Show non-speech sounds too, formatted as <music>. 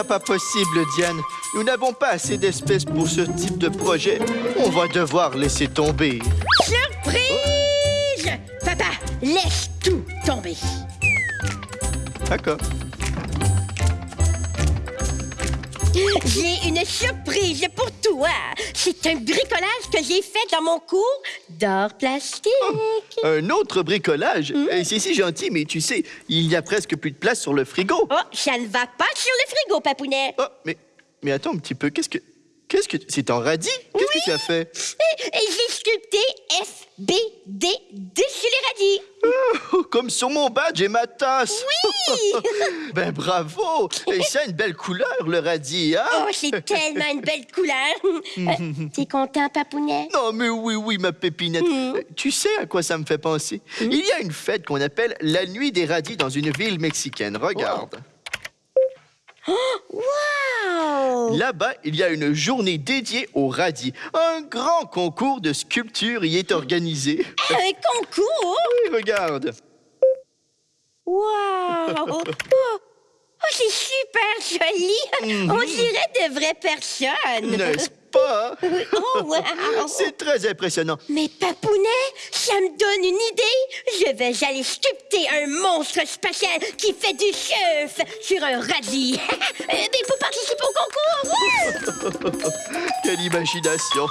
pas possible, Diane. Nous n'avons pas assez d'espèces pour ce type de projet. On va devoir laisser tomber. Surprise! Papa, laisse tout tomber. D'accord. J'ai une surprise pour toi. C'est un bricolage que j'ai fait dans mon cours d'art plastique. Un autre bricolage? Eh, C'est si gentil, mais tu sais, il n'y a presque plus de place sur le frigo. Oh, ça ne va pas sur le frigo, papounet. Oh, mais, mais attends un petit peu. Qu'est-ce que... Qu'est-ce que... C'est en radis? Qu'est-ce que tu as fait? Et, et j'ai sculpté FBD dessus les radis. Oh, comme sur mon badge et ma tasse. Oui! <laughs> Ben bravo! Et ça a une belle couleur, le radis, hein? Oh, c'est tellement une belle couleur. <laughs> Euh, T'es content, papounet? Non, mais oui, oui, ma pépinette. Euh, Tu sais à quoi ça me fait penser? Il y a une fête qu'on appelle la Nuit des radis dans une ville mexicaine. Regarde. Wow! Là-bas, il y a une journée dédiée aux radis. Un grand concours de sculpture y est organisé. Un concours? Oui, regarde. Wow! Oh, oh, c'est super joli! On dirait de vraies personnes! N'est-ce pas? Oh, wow! <laughs> C'est très impressionnant. Mais Papounet, ça me donne une idée! Je vais aller sculpter un monstre spatial qui fait du surf sur un radis! <laughs> Mais il faut participer au concours! <laughs> Quelle imagination.